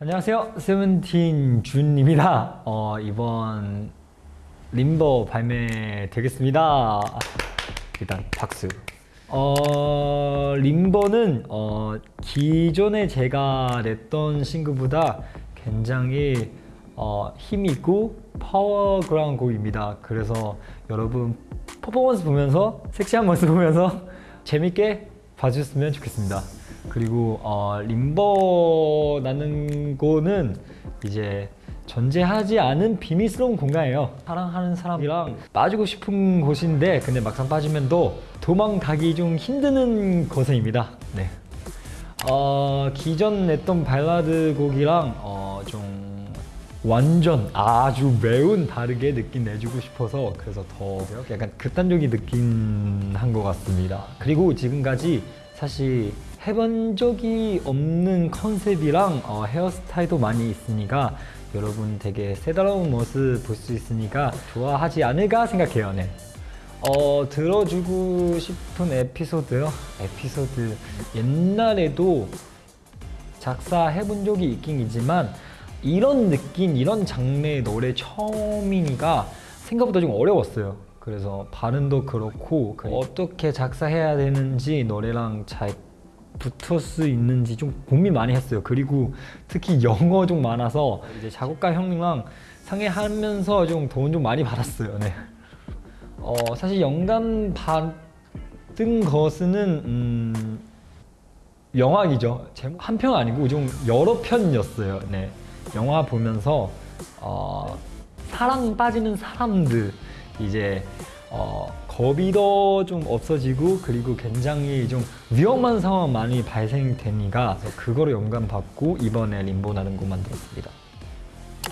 안녕하세요. 세븐틴 준입니다. 어, 이번 림버 발매 되겠습니다. 일단 박수. 어, LIMBO는 어, 기존에 제가 냈던 싱글보다 굉장히 어, 힘있고 powerful한 곡입니다. 그래서 여러분 퍼포먼스 보면서 섹시한 모습 보면서 재밌게 봐주셨으면 좋겠습니다. 그리고 어, 림버라는 거는 이제 존재하지 않은 비밀스러운 공간이에요. 사랑하는 사람이랑 빠지고 싶은 곳인데 근데 막상 빠지면 또 도망가기 좀 힘드는 곳입니다. 네. 어, 기존 냈던 발라드 곡이랑 어, 좀 완전 아주 매운 다르게 느낌 내주고 싶어서 그래서 더 약간 극단적인 느낌 한 것 같습니다. 그리고 지금까지 사실 해본 적이 없는 컨셉이랑 어, 헤어스타일도 많이 있으니까 여러분 되게 새로운 모습 볼 수 있으니까 좋아하지 않을까 생각해요. 네. 어, 들어주고 싶은 에피소드요? 에피소드 옛날에도 작사해본 적이 있긴 있지만 이런 느낌, 이런 장르의 노래 처음이니까 생각보다 좀 어려웠어요. 그래서 발음도 그렇고 그 어떻게 작사해야 되는지 노래랑 잘 붙을 수 있는지 좀 고민 많이 했어요. 그리고 특히 영어 좀 많아서 이제 작곡가 형님랑 상의하면서 좀 돈 좀 많이 받았어요. 네. 어, 사실 영감 받은 것은 음, 영화이죠. 한 편 아니고 좀 여러 편이었어요. 네. 영화 보면서 어, 사랑 빠지는 사람들 이제 어, 겁이 더 좀 없어지고 그리고 굉장히 좀 위험한 상황 많이 발생되니까 그거를 영감받고 이번에 림보라는 곡 만들었습니다.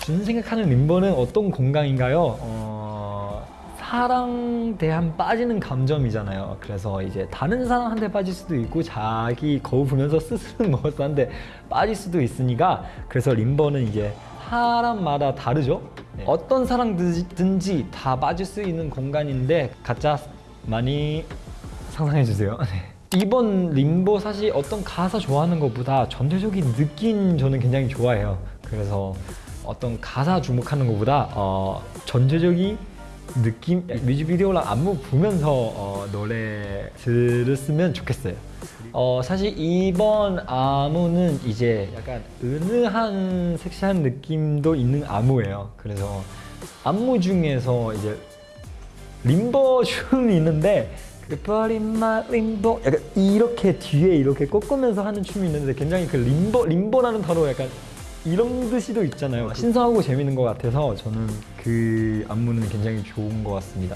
준 생각하는 림보는 어떤 공간인가요? 어, 사랑 대한 빠지는 감정이잖아요. 그래서 이제 다른 사람한테 빠질 수도 있고 자기 거울 보면서 스스로 모습한테 빠질 수도 있으니까 그래서 림버는 이제 사람마다 다르죠. 네. 어떤 사람든지 다 빠질 수 있는 공간인데 가짜 많이 상상해 주세요. 네. 이번 림보 사실 어떤 가사 좋아하는 것보다 전체적인 느낌 저는 굉장히 좋아해요. 그래서 어떤 가사 주목하는 것보다 어, 전체적인 느낌 뮤직비디오랑 안무 보면서 어, 노래 들었으면 좋겠어요. 어, 사실 이번 안무는 이제 약간 은은한 섹시한 느낌도 있는 안무예요. 그래서 안무 중에서 이제 림버 춤이 있는데 버린마 림보 약간 이렇게 뒤에 이렇게 꺾으면서 하는 춤이 있는데 굉장히 그 림버 림버라는 단어 약간 이런 뜻이도 있잖아요. 신선하고 재밌는 것 같아서 저는 그 안무는 굉장히 좋은 것 같습니다.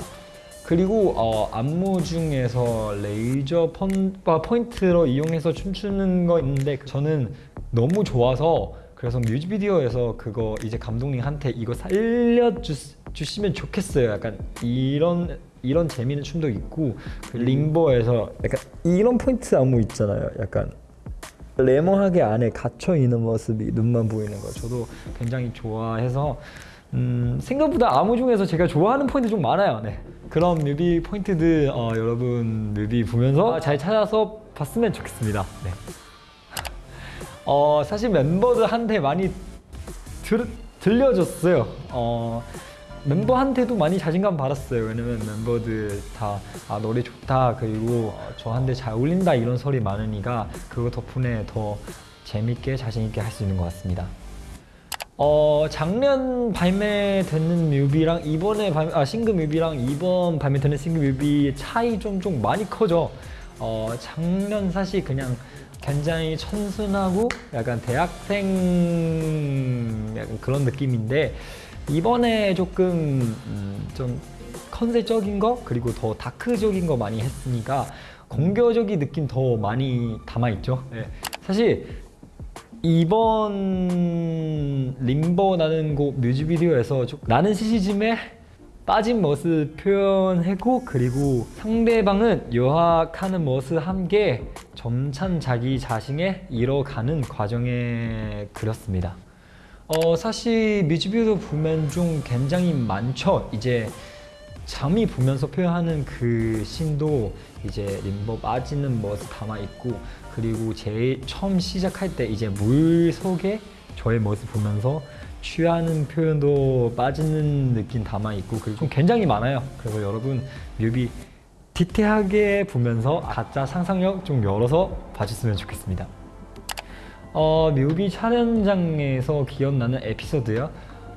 그리고 어, 안무 중에서 레이저 펀, 포인트로 이용해서 춤추는 거 있는데 저는 너무 좋아서 그래서 뮤직비디오에서 그거 이제 감독님한테 이거 살려주시면 좋겠어요. 약간 이런 이런 재미있는 춤도 있고 그 링보에서 약간 이런 포인트 안무 있잖아요. 약간 레몬하게 안에 갇혀 있는 모습이 눈만 보이는 거 저도 굉장히 좋아해서 음, 생각보다 안무 중에서 제가 좋아하는 포인트 좀 많아요. 네. 그런 뮤비 포인트들 어, 여러분 뮤비 보면서 잘 찾아서 봤으면 좋겠습니다. 네. 어, 사실 멤버들한테 많이 들, 들려줬어요. 어, 멤버한테도 많이 자신감 받았어요. 왜냐면 멤버들 다 아, 노래 좋다 그리고 어, 저한테 잘 어울린다 이런 소리 많으니까 그거 덕분에 더 재밌게 자신 있게 할 수 있는 것 같습니다. 어, 작년 발매되는 뮤비랑 이번에 발매, 아, 싱글 뮤비랑 이번 발매되는 싱글 뮤비의 차이 좀, 좀 많이 커져. 어, 작년 사실 그냥 굉장히 천순하고 약간 대학생 약간 그런 느낌인데 이번에 조금 음, 좀 컨셉적인 거 그리고 더 다크적인 거 많이 했으니까 공교적인 느낌 더 많이 담아 있죠. 네. 사실 이번 림버라는 곡 뮤직비디오에서 나는 시시즘에 빠진 모습 표현했고 그리고 상대방은 유학하는 모습 함께 점찬 자기 자신에 이뤄가는 과정에 그렸습니다. 어 사실 뮤직비디오 보면 좀 굉장히 많죠. 이제 잠이 보면서 표현하는 그 신도 이제 림버 빠지는 모습 담아 있고 그리고 제일 처음 시작할 때 이제 물 속에 저의 모습 보면서 취하는 표현도 빠지는 느낌 담아 있고 그리고 좀 굉장히 많아요. 그래서 여러분 뮤비 디테일하게 보면서 가짜 상상력 좀 열어서 봐주시면 좋겠습니다. 어, 뮤비 촬영장에서 기억나는 에피소드요.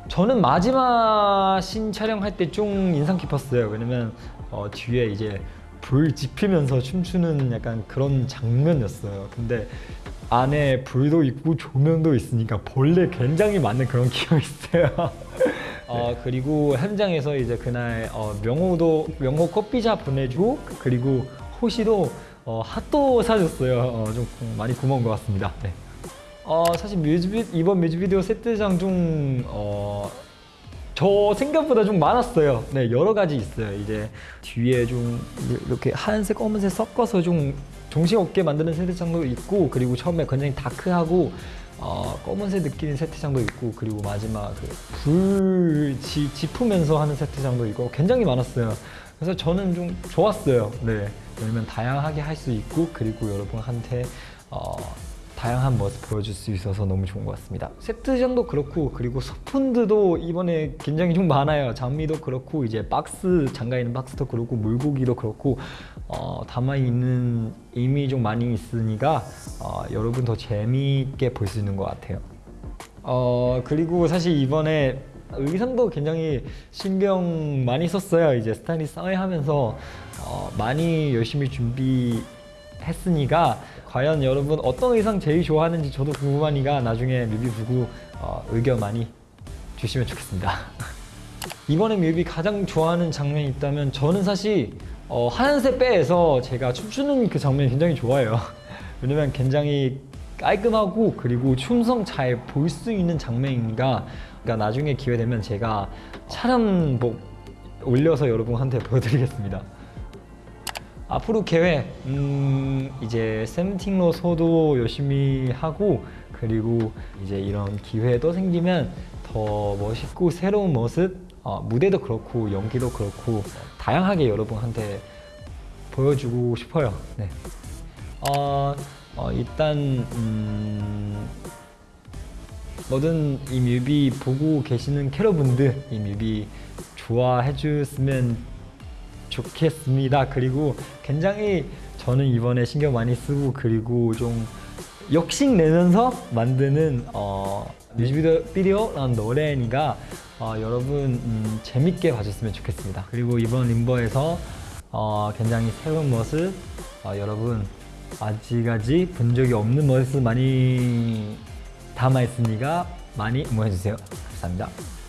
저는 마지막 신 촬영할 때 좀 인상 깊었어요. 왜냐면 어, 뒤에 이제 불 지피면서 춤추는 약간 그런 장면이었어요. 근데 안에 불도 있고 조명도 있으니까 벌레 굉장히 많은 그런 기억이 있어요. 어, 그리고 현장에서 이제 그날 어, 명호도 명호 커피자 보내주고 그리고 호시도 어, 핫도 사줬어요. 어, 좀 많이 고마운 것 같습니다. 네. 어, 사실 뮤직비 이번 뮤직비디오 세트장 중 어, 저 생각보다 좀 많았어요. 네, 여러 가지 있어요. 이제 뒤에 좀 이렇게 하얀색, 검은색 섞어서 좀 정신없게 만드는 세트장도 있고, 그리고 처음에 굉장히 다크하고 어, 검은색 느끼는 세트장도 있고, 그리고 마지막 그불 지푸면서 하는 세트장도 있고, 굉장히 많았어요. 그래서 저는 좀 좋았어요. 네, 왜냐면 다양하게 할 수 있고, 그리고 여러분한테 어, 다양한 모습 보여줄 수 있어서 너무 좋은 것 같습니다. 세트장도 그렇고 그리고 소품들도 이번에 굉장히 좀 많아요. 장미도 그렇고 이제 박스 장가 있는 박스도 그렇고 물고기도 그렇고 어, 담아 있는 이미 좀 많이 있으니까 어, 여러분 더 재미있게 볼 수 있는 것 같아요. 어 그리고 사실 이번에 의상도 굉장히 신경 많이 썼어요. 이제 스타일리스트 하면서 어, 많이 열심히 준비 했으니까 과연 여러분 어떤 의상 제일 좋아하는지 저도 궁금하니까 나중에 뮤비 보고 어, 의견 많이 주시면 좋겠습니다. 이번에 뮤비 가장 좋아하는 장면이 있다면 저는 사실 어, 하얀색 배에서 제가 춤추는 그 장면이 굉장히 좋아요. 왜냐면 굉장히 깔끔하고 그리고 춤성 잘 볼 수 있는 장면이니까 그러니까 나중에 기회 되면 제가 촬영복 올려서 여러분한테 보여드리겠습니다. 앞으로 계획 음 이제 세븐틴로서도 열심히 하고 그리고 이제 이런 기회도 생기면 더 멋있고 새로운 모습 어, 무대도 그렇고 연기도 그렇고 다양하게 여러분한테 보여주고 싶어요. 네. 어, 어, 일단 음, 모든 이 뮤비 보고 계시는 캐러분들 이 뮤비 좋아해 주셨으면 좋겠습니다. 그리고 굉장히 저는 이번에 신경 많이 쓰고 그리고 좀 욕심 내면서 만드는 어, 뮤직비디오란 노래니까 어, 여러분 음, 재밌게 봐줬으면 좋겠습니다. 그리고 이번 림버에서 어, 굉장히 새로운 모습 어, 여러분 아직까지 본 적이 없는 모습 많이 담아 있으니까 많이 응원해 주세요. 감사합니다.